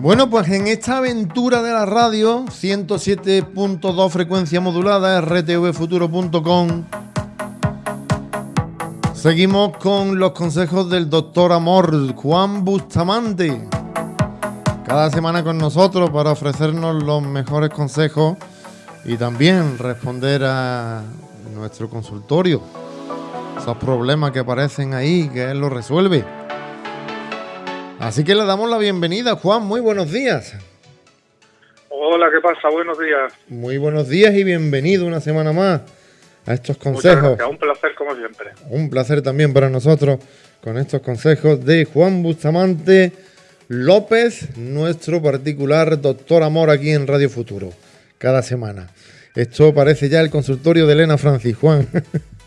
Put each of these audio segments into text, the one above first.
Bueno, pues en esta aventura de la radio, 107.2 frecuencia modulada, rtvfuturo.com, seguimos con los consejos del doctor Amor, Juan Bustamante. Cada semana con nosotros para ofrecernos los mejores consejos y también responder a nuestro consultorio. Esos problemas que aparecen ahí, que él los resuelve. Así que le damos la bienvenida, Juan. Muy buenos días. Hola, ¿qué pasa? Buenos días. Muy buenos días y bienvenido una semana más a estos consejos. un placer como siempre. Un placer también para nosotros con estos consejos de Juan Bustamante López, nuestro particular doctor amor aquí en Radio Futuro, cada semana. Esto parece ya el consultorio de Elena Francis, Juan.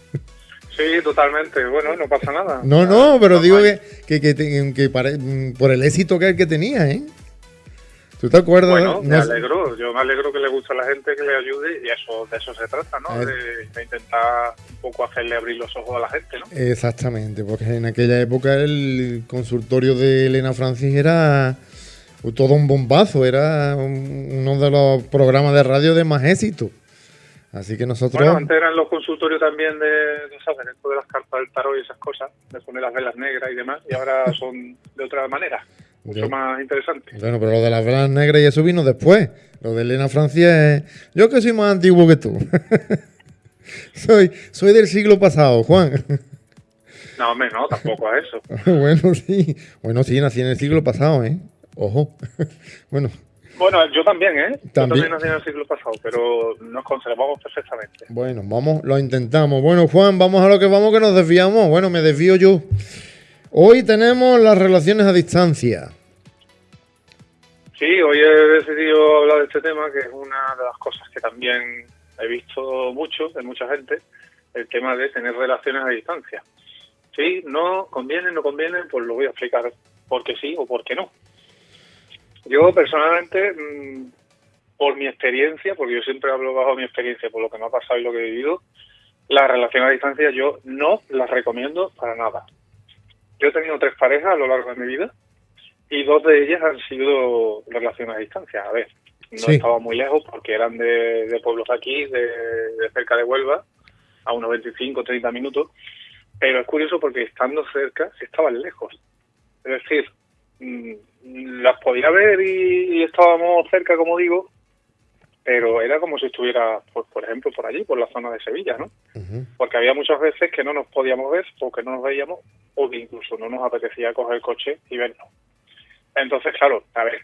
Sí, totalmente. Bueno, no pasa nada. No, no, pero digo que, que, que, por el éxito que, que tenía, ¿eh? ¿Tú te acuerdas? Bueno, me alegro. Yo me alegro que le guste a la gente, que le ayude y eso de eso se trata, ¿no? De, de, intentar un poco hacerle abrir los ojos a la gente, ¿no? Exactamente, porque en aquella época el consultorio de Elena Francis era todo un bombazo, era uno de los programas de radio de más éxito. Así que nosotros... Bueno, antes eran los consultorios también de, de, ¿sabes? Esto de las cartas del tarot y esas cosas, de poner las velas negras y demás, y ahora son de otra manera, mucho más interesante. Bueno, pero lo de las velas negras y eso vino después. Lo de Elena Francia es... Yo que soy más antiguo que tú. soy, soy del siglo pasado, Juan. no, hombre, no, tampoco a eso. bueno, sí. Bueno, sí, nací en el siglo pasado, ¿eh? Ojo. bueno, bueno, yo también, ¿eh? ¿También? Yo también nací en el siglo pasado, pero nos conservamos perfectamente. Bueno, vamos, lo intentamos. Bueno, Juan, vamos a lo que vamos, que nos desviamos. Bueno, me desvío yo. Hoy tenemos las relaciones a distancia. Sí, hoy he decidido hablar de este tema, que es una de las cosas que también he visto mucho de mucha gente, el tema de tener relaciones a distancia. Sí, no conviene, no conviene, pues lo voy a explicar por qué sí o por qué no. Yo personalmente, mm, por mi experiencia, porque yo siempre hablo bajo mi experiencia, por lo que me ha pasado y lo que he vivido, la relación a distancia yo no las recomiendo para nada. Yo he tenido tres parejas a lo largo de mi vida y dos de ellas han sido relaciones a distancia. A ver, no estaba muy lejos porque eran de, pueblos aquí, de, de, cerca de Huelva, a unos 25 o 30 minutos, pero es curioso porque estando cerca estaban lejos. Es decir, mm, las podía ver y, estábamos cerca, como digo, pero era como si estuviera, pues, por ejemplo, por allí, por la zona de Sevilla, ¿no? Porque había muchas veces que no nos podíamos ver o que no nos veíamos o que incluso no nos apetecía coger el coche y vernos. Entonces, claro, a ver,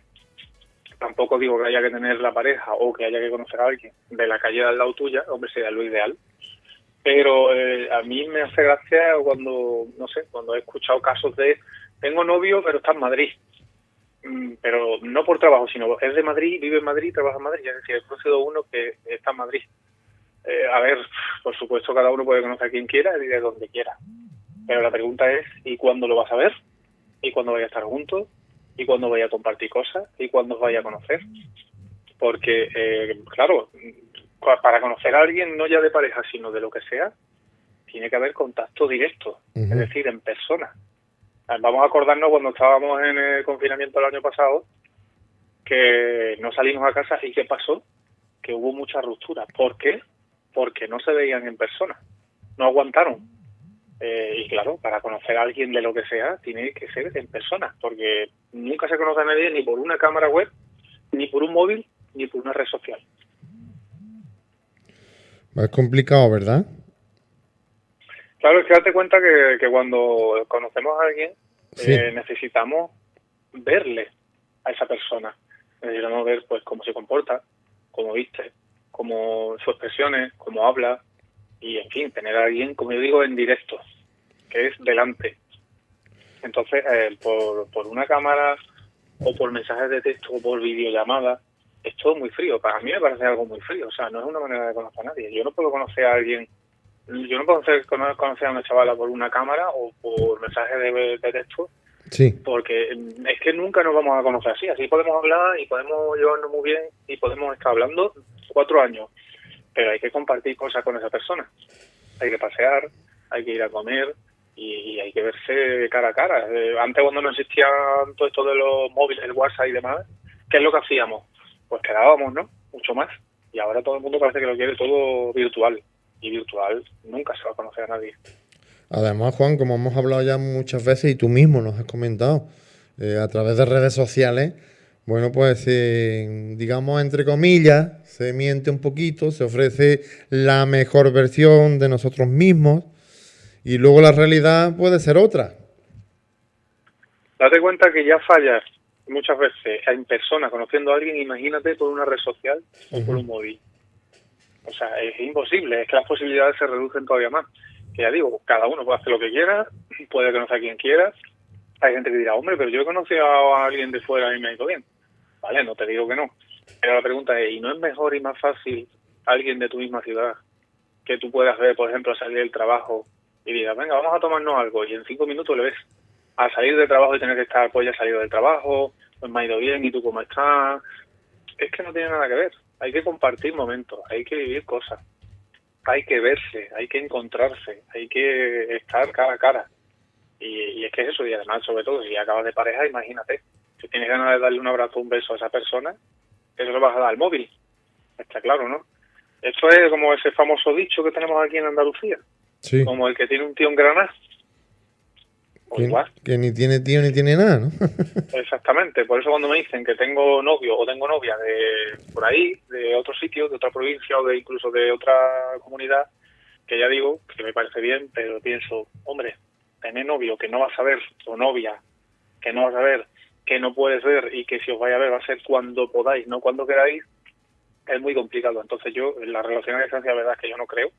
tampoco digo que haya que tener la pareja o que haya que conocer a alguien de la calle al lado tuya, hombre, sería lo ideal. Pero eh, a mí me hace gracia cuando, no sé, cuando he escuchado casos de tengo novio pero está en Madrid pero no por trabajo, sino es de Madrid, vive en Madrid, trabaja en Madrid, es decir, he conocido uno que está en Madrid. Eh, a ver, por supuesto, cada uno puede conocer a quien quiera y de donde quiera. Pero la pregunta es, ¿y cuándo lo vas a ver? ¿Y cuándo vaya a estar juntos? ¿Y cuándo vaya a compartir cosas? ¿Y cuándo os vaya a conocer? Porque, eh, claro, para conocer a alguien, no ya de pareja, sino de lo que sea, tiene que haber contacto directo, es decir, en persona. Vamos a acordarnos cuando estábamos en el confinamiento el año pasado, que no salimos a casa y ¿qué pasó? Que hubo mucha ruptura. ¿Por qué? Porque no se veían en persona, no aguantaron. Eh, y claro, para conocer a alguien de lo que sea, tiene que ser en persona, porque nunca se conoce a nadie ni por una cámara web, ni por un móvil, ni por una red social. Es complicado, ¿verdad? Claro, es que date cuenta que, cuando conocemos a alguien eh, necesitamos verle a esa persona. Necesitamos ver pues cómo se comporta, cómo viste, cómo sus expresiones, cómo habla y en fin, tener a alguien, como yo digo, en directo, que es delante. Entonces, eh, por, por una cámara o por mensajes de texto o por videollamada, es todo muy frío. Para mí me parece algo muy frío. O sea, no es una manera de conocer a nadie. Yo no puedo conocer a alguien yo no puedo conocer a una chavala por una cámara o por mensaje de, texto. Sí. Porque es que nunca nos vamos a conocer así. Así podemos hablar y podemos llevarnos muy bien y podemos estar hablando cuatro años. Pero hay que compartir cosas con esa persona. Hay que pasear, hay que ir a comer y, hay que verse cara a cara. Eh, antes cuando no existía todo esto de los móviles, el WhatsApp y demás, ¿qué es lo que hacíamos? Pues quedábamos, ¿no? Mucho más. Y ahora todo el mundo parece que lo quiere todo virtual. Y virtual nunca se va a conocer a nadie. Además, Juan, como hemos hablado ya muchas veces y tú mismo nos has comentado, eh, a través de redes sociales, bueno, pues eh, digamos entre comillas, se miente un poquito, se ofrece la mejor versión de nosotros mismos y luego la realidad puede ser otra. Date cuenta que ya fallas muchas veces en persona conociendo a alguien, imagínate por una red social o por un móvil. O sea, es imposible, es que las posibilidades se reducen todavía más. Que ya digo, cada uno puede hacer lo que quiera, puede conocer a quien quiera. Hay gente que dirá, hombre, pero yo he conocido a alguien de fuera y me ha ido bien. Vale, no te digo que no. Pero la pregunta es, ¿y no es mejor y más fácil alguien de tu misma ciudad que tú puedas ver, por ejemplo, salir del trabajo y digas, venga, vamos a tomarnos algo y en cinco minutos le ves a salir del trabajo y tener que estar, pues ya salido del trabajo, pues me ha ido bien y tú cómo estás. Es que no tiene nada que ver. Hay que compartir momentos, hay que vivir cosas, hay que verse, hay que encontrarse, hay que estar cara a cara. Y, es que es eso, y además, sobre todo, si acabas de pareja, imagínate, si tienes ganas de darle un abrazo, un beso a esa persona, eso lo vas a dar al móvil. Está claro, ¿no? Esto es como ese famoso dicho que tenemos aquí en Andalucía. Como el que tiene un tío en Granada que, ni tiene tío ni tiene nada, ¿no? Exactamente, por eso cuando me dicen que tengo novio o tengo novia de por ahí, de otro sitio, de otra provincia o de incluso de otra comunidad, que ya digo que me parece bien, pero pienso, hombre, tener novio que no vas a ver o novia que no vas a ver, que no puedes ver y que si os vaya a ver va a ser cuando podáis, no cuando queráis, es muy complicado. Entonces yo en la relación a distancia, la verdad es que yo no creo.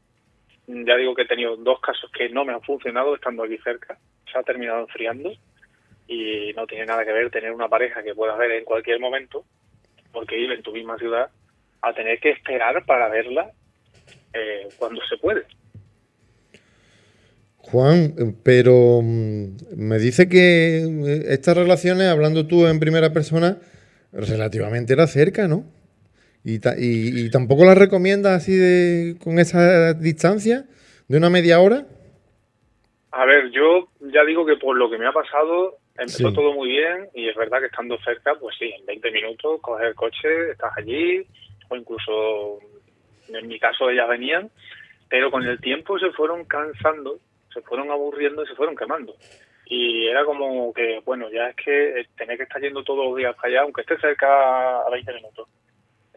Ya digo que he tenido dos casos que no me han funcionado estando aquí cerca se ha terminado enfriando y no tiene nada que ver tener una pareja que puedas ver en cualquier momento, porque vive en tu misma ciudad, a tener que esperar para verla eh, cuando se puede. Juan, pero mm, me dice que eh, estas relaciones, hablando tú en primera persona, relativamente era cerca, ¿no? Y, y, y tampoco las recomiendas así de con esa distancia de una media hora. A ver, yo ya digo que por lo que me ha pasado, empezó todo muy bien y es verdad que estando cerca, pues sí, en 20 minutos coges el coche, estás allí, o incluso en mi caso ellas venían, pero con el tiempo se fueron cansando, se fueron aburriendo y se fueron quemando. Y era como que, bueno, ya es que tener que estar yendo todos los días para allá, aunque esté cerca a 20 minutos.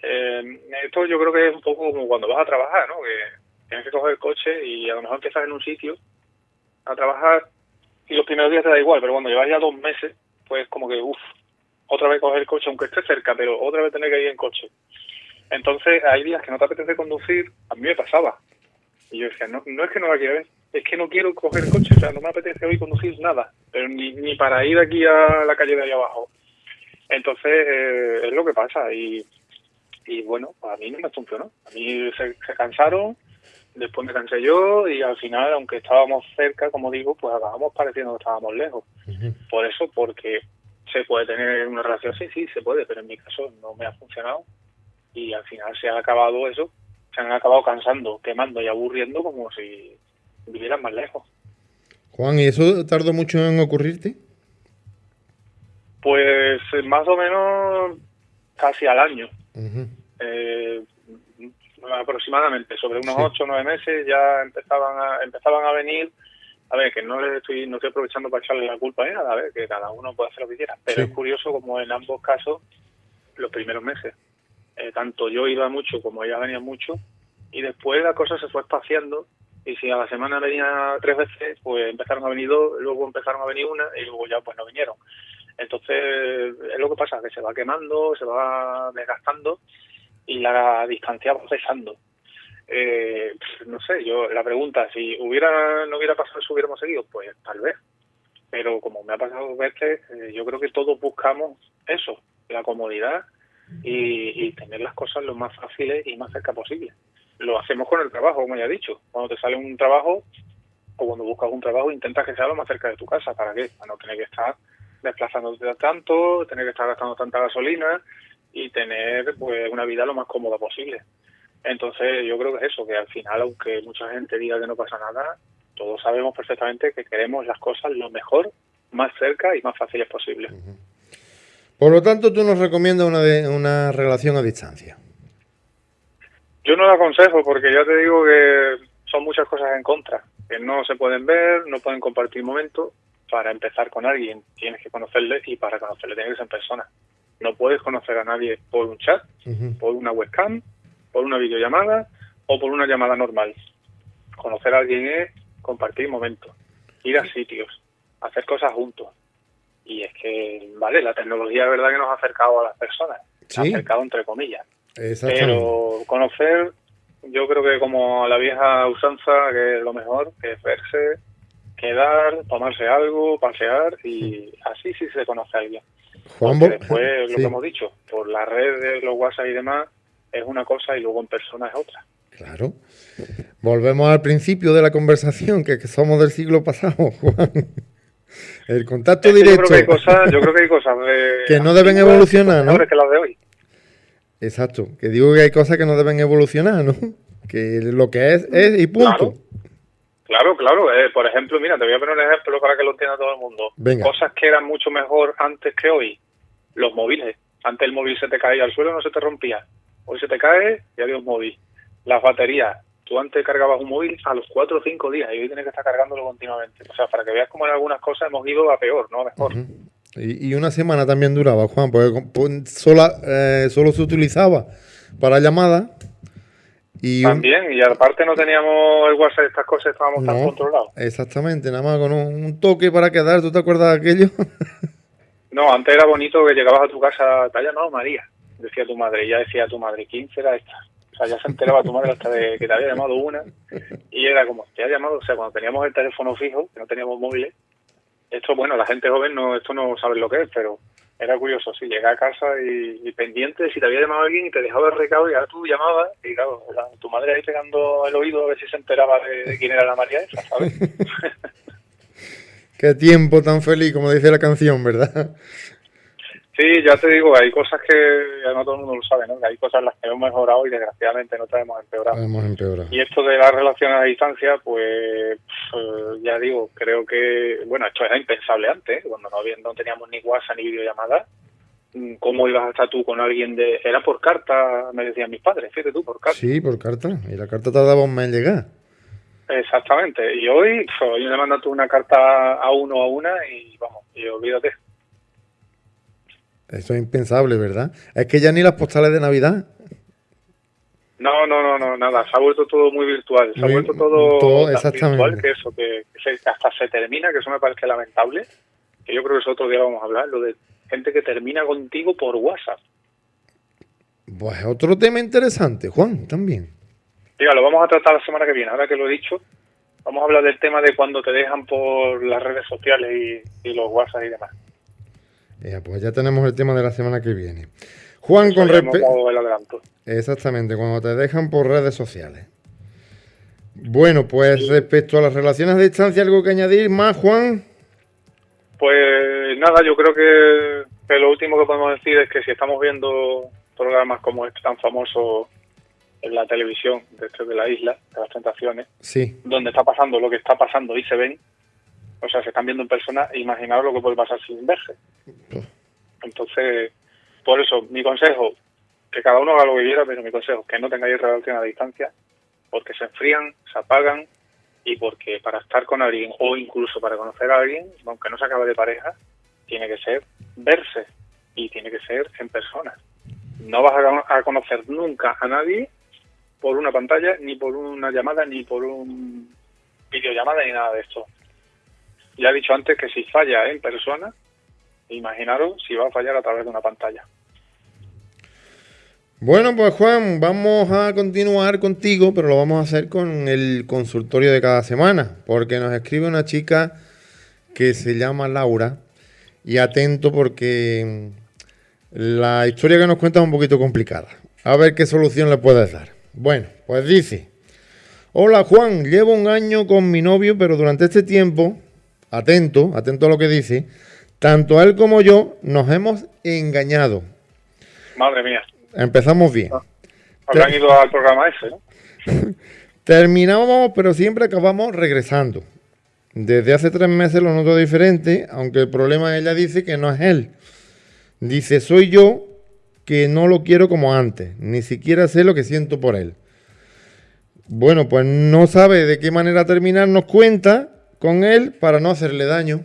Eh, esto yo creo que es un poco como cuando vas a trabajar, ¿no? Que tienes que coger el coche y a lo mejor empiezas en un sitio a trabajar y los primeros días te da igual, pero cuando llevas ya dos meses, pues como que, uff, otra vez coger el coche, aunque esté cerca, pero otra vez tener que ir en coche. Entonces hay días que no te apetece conducir, a mí me pasaba. Y yo decía, no, no es que no la quiero ver, es que no quiero coger el coche, o sea, no me apetece hoy conducir nada, pero ni, ni para ir aquí a la calle de ahí abajo. Entonces eh, es lo que pasa y, y bueno, a mí no me funcionó. A mí se, se cansaron, después me cansé yo y al final, aunque estábamos cerca, como digo, pues acabamos pareciendo que estábamos lejos. Por eso, porque se puede tener una relación, sí, sí, se puede, pero en mi caso no me ha funcionado y al final se ha acabado eso, se han acabado cansando, quemando y aburriendo como si vivieran más lejos. Juan, ¿y eso tardó mucho en ocurrirte? Pues más o menos casi al año aproximadamente, sobre unos ocho o nueve meses ya empezaban a, empezaban a venir, a ver, que no le estoy, no estoy aprovechando para echarle la culpa a nada, a ver, que cada uno puede hacer lo que quiera, pero es curioso como en ambos casos, los primeros meses, eh, tanto yo iba mucho como ella venía mucho, y después la cosa se fue espaciando, y si a la semana venía tres veces, pues empezaron a venir dos, luego empezaron a venir una, y luego ya pues no vinieron. Entonces, es lo que pasa, que se va quemando, se va desgastando, y la distancia va pesando. Eh, no sé, yo la pregunta, si hubiera no hubiera pasado eso, hubiéramos seguido, pues tal vez. Pero como me ha pasado dos veces, eh, yo creo que todos buscamos eso, la comodidad y, tener las cosas lo más fáciles y más cerca posible. Lo hacemos con el trabajo, como ya he dicho. Cuando te sale un trabajo o cuando buscas un trabajo, intentas que sea lo más cerca de tu casa. ¿Para qué? Para no tener que estar desplazándote tanto, tener que estar gastando tanta gasolina y tener pues una vida lo más cómoda posible. Entonces yo creo que es eso, que al final, aunque mucha gente diga que no pasa nada, todos sabemos perfectamente que queremos las cosas lo mejor, más cerca y más fáciles posible. Por lo tanto, tú nos recomiendas una, de, una relación a distancia. Yo no la aconsejo porque ya te digo que son muchas cosas en contra, que no se pueden ver, no pueden compartir momentos. Para empezar con alguien tienes que conocerle y para conocerle tienes que ser en persona. No puedes conocer a nadie por un chat, por una webcam, por una videollamada o por una llamada normal. Conocer a alguien es compartir momentos, ir a sitios, hacer cosas juntos. Y es que, vale, la tecnología es verdad que nos ha acercado a las personas, ha acercado entre comillas. Pero conocer, yo creo que como la vieja usanza, que es lo mejor, que es verse, quedar, tomarse algo, pasear y así sí se conoce a alguien. Juan después, lo que hemos dicho, por las redes, los WhatsApp y demás, es una cosa y luego en persona es otra. Claro. Volvemos al principio de la conversación, que, somos del siglo pasado, Juan. El contacto directo. Yo creo que hay cosas, yo creo que, hay cosas que no deben evolucionar, ¿no? que las de hoy. Exacto. Que digo que hay cosas que no deben evolucionar, ¿no? Que lo que es, es y punto. Claro, claro. Eh, por ejemplo, mira, te voy a poner un ejemplo para que lo entienda todo el mundo. Cosas que eran mucho mejor antes que hoy. Los móviles. Antes el móvil se te caía al suelo, no se te rompía. Hoy se te cae y adiós móvil. Las baterías. Tú antes cargabas un móvil a los 4 o 5 días y hoy tienes que estar cargándolo continuamente. O sea, para que veas cómo en algunas cosas hemos ido a peor, no a mejor. y, una semana también duraba, Juan, porque sola, eh, solo se utilizaba para llamadas. Y También, y aparte no teníamos el WhatsApp, estas cosas estábamos tan controlados. Exactamente, nada más con un, toque para quedar, ¿tú te acuerdas de aquello? no, antes era bonito que llegabas a tu casa, te ha llamado María decía tu madre, y ya decía tu madre, ¿quién será esta? O sea, ya se enteraba tu madre hasta de que te había llamado una, y era como, te ha llamado, o sea, cuando teníamos el teléfono fijo, que no teníamos móviles, esto, bueno, la gente joven no, esto no sabe lo que es, pero era curioso, sí, llegué a casa y, pendiente si te había llamado alguien y te dejaba el recado y ahora tú llamabas y claro, tu madre ahí pegando el oído a ver si se enteraba de, quién era la María esa, ¿sabes? Qué tiempo tan feliz, como dice la canción, ¿verdad? Sí, ya te digo, hay cosas que ya no todo el mundo lo sabe, ¿no? Que hay cosas en las que hemos mejorado y desgraciadamente no hemos empeorado. Hemos empeorado. Y esto de las relaciones a distancia, pues ya digo, creo que, bueno, esto era impensable antes, cuando no, no teníamos ni WhatsApp ni videollamada. Mm, ¿Cómo ibas a estar tú con alguien de...? Era por carta, me decían mis padres, fíjate tú, por carta. Sí, por carta. Y la carta tardaba un mes en llegar. Exactamente. Y hoy, hoy le mandas tú una carta a uno a una y vamos, y olvídate. Eso es impensable, ¿verdad? Es que ya ni las postales de Navidad. No, no, no, no, nada. Se ha vuelto todo muy virtual. Se ha vuelto todo, virtual que eso, que, hasta se termina, que eso me parece lamentable. Que yo creo que eso otro día vamos a hablar, lo de gente que termina contigo por WhatsApp. Pues otro tema interesante, Juan, también. Diga, lo vamos a tratar la semana que viene, ahora que lo he dicho. Vamos a hablar del tema de cuando te dejan por las redes sociales y, y los WhatsApp y demás pues ya tenemos el tema de la semana que viene. Juan, con respecto... Exactamente, cuando te dejan por redes sociales. Bueno, pues respecto a las relaciones a distancia, ¿algo que añadir más, Juan? Pues nada, yo creo que, lo último que podemos decir es que si estamos viendo programas como este tan famoso en la televisión de, este de la isla, de las tentaciones, sí. donde está pasando lo que está pasando y se ven, o sea, se están viendo en persona, imaginaos lo que puede pasar sin verse. Entonces, por eso, mi consejo, que cada uno haga lo que quiera, pero mi consejo es que no tengáis relación a distancia, porque se enfrían, se apagan, y porque para estar con alguien o incluso para conocer a alguien, aunque no se acabe de pareja, tiene que ser verse y tiene que ser en persona. No vas a, conocer nunca a nadie por una pantalla, ni por una llamada, ni por un videollamada, ni nada de esto. Ya he dicho antes que si falla en persona, imaginaros si va a fallar a través de una pantalla. Bueno, pues Juan, vamos a continuar contigo, pero lo vamos a hacer con el consultorio de cada semana, porque nos escribe una chica que se llama Laura, y atento porque la historia que nos cuenta es un poquito complicada. A ver qué solución le puedes dar. Bueno, pues dice, hola Juan, llevo un año con mi novio, pero durante este tiempo atento, atento a lo que dice, tanto él como yo nos hemos engañado. Madre mía. Empezamos bien. Ah, habrán ido al programa ese, ¿no? Terminamos, pero siempre acabamos regresando. Desde hace tres meses lo noto diferente, aunque el problema ella dice que no es él. Dice, soy yo que no lo quiero como antes, ni siquiera sé lo que siento por él. Bueno, pues no sabe de qué manera terminar, nos cuenta con él para no hacerle daño.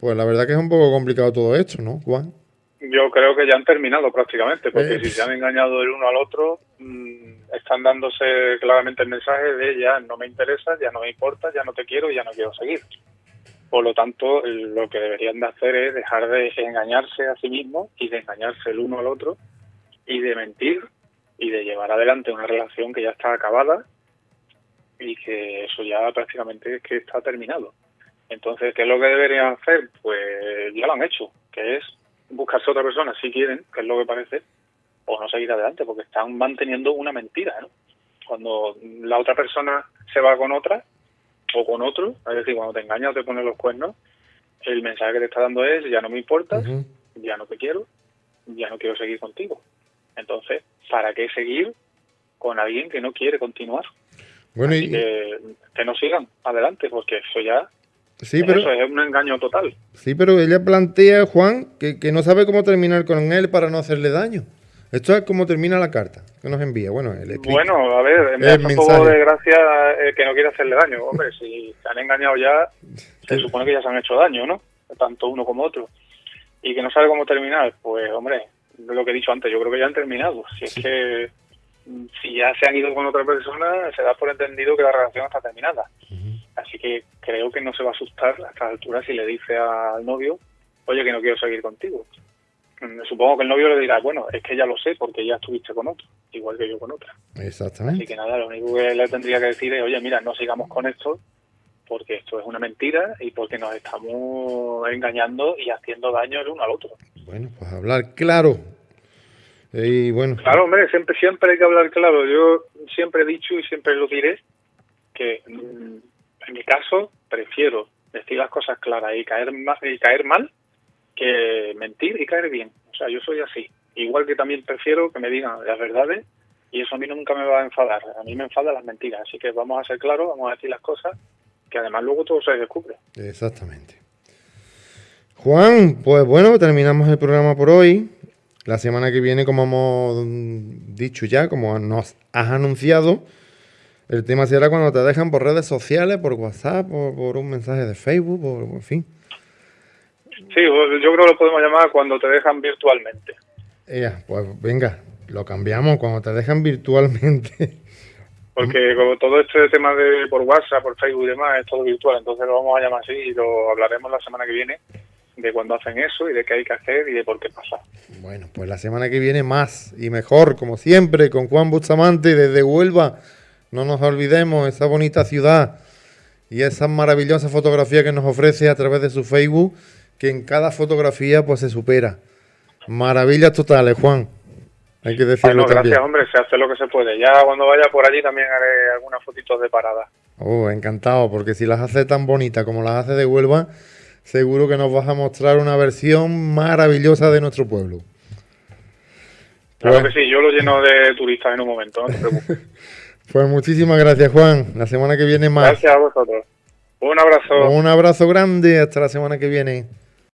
Pues la verdad que es un poco complicado todo esto, ¿no, Juan? Yo creo que ya han terminado prácticamente, porque si se han engañado el uno al otro, mm, están dándose claramente el mensaje de ya no me interesa, ya no me importa, ya no te quiero, ya no quiero seguir. Por lo tanto, lo que deberían de hacer es dejar de engañarse a sí mismos y de engañarse el uno al otro y de mentir y de llevar adelante una relación que ya está acabada y que eso ya prácticamente es que está terminado. Entonces, ¿qué es lo que deberían hacer? Pues ya lo han hecho, que es buscarse otra persona si quieren, que es lo que parece, o no seguir adelante, porque están manteniendo una mentira, ¿no? Cuando la otra persona se va con otra o con otro, es decir, cuando te engañas o te pones los cuernos, el mensaje que te está dando es ya no me importas, ya no te quiero, ya no quiero seguir contigo. Entonces, ¿para qué seguir con alguien que no quiere continuar? Bueno, y... que, que no sigan adelante, porque eso ya Sí, pero, Eso es un engaño total. Sí, pero ella plantea, Juan, que, que, no sabe cómo terminar con él para no hacerle daño. Esto es como termina la carta que nos envía. Bueno, el bueno a ver, me hace un poco de gracia eh, que no quiere hacerle daño. Hombre, si se han engañado ya, se supone que ya se han hecho daño, ¿no? Tanto uno como otro. Y que no sabe cómo terminar, pues, hombre, lo que he dicho antes, yo creo que ya han terminado. Si es que si ya se han ido con otra persona, se da por entendido que la relación está terminada. Así que creo que no se va a asustar a estas alturas si le dice al novio, oye, que no quiero seguir contigo. Mm, supongo que el novio le dirá, bueno, es que ya lo sé porque ya estuviste con otro, igual que yo con otra. Exactamente. Así que nada, lo único que le tendría que decir es, oye, mira, no sigamos con esto porque esto es una mentira y porque nos estamos engañando y haciendo daño el uno al otro. Bueno, pues hablar claro. Y bueno. Claro, hombre, siempre, siempre hay que hablar claro. Yo siempre he dicho y siempre lo diré que mm, en mi caso, prefiero decir las cosas claras y caer, mal, y caer mal que mentir y caer bien. O sea, yo soy así. Igual que también prefiero que me digan las verdades y eso a mí nunca me va a enfadar. A mí me enfadan las mentiras. Así que vamos a ser claros, vamos a decir las cosas que además luego todo se descubre. Exactamente. Juan, pues bueno, terminamos el programa por hoy. La semana que viene, como hemos dicho ya, como nos has anunciado, el tema será cuando te dejan por redes sociales, por WhatsApp, por, por un mensaje de Facebook, por, en fin. Sí, pues, yo creo que lo podemos llamar cuando te dejan virtualmente. Ya, pues venga, lo cambiamos cuando te dejan virtualmente. Porque como todo este tema de por WhatsApp, por Facebook y demás es todo virtual, entonces lo vamos a llamar así y lo hablaremos la semana que viene de cuándo hacen eso y de qué hay que hacer y de por qué pasa. Bueno, pues la semana que viene más y mejor, como siempre, con Juan Bustamante desde Huelva. No nos olvidemos esa bonita ciudad y esa maravillosa fotografía que nos ofrece a través de su Facebook, que en cada fotografía pues se supera. Maravillas totales, Juan. Hay que decirlo bueno, gracias, hombre, se hace lo que se puede. Ya cuando vaya por allí también haré algunas fotitos de parada. Oh, encantado, porque si las hace tan bonitas como las hace de Huelva, seguro que nos vas a mostrar una versión maravillosa de nuestro pueblo. Claro pues... que sí, yo lo lleno de turistas en un momento, no te preocupes. Pues muchísimas gracias, Juan. La semana que viene más. Gracias a vosotros. Un abrazo. Un abrazo grande. Hasta la semana que viene.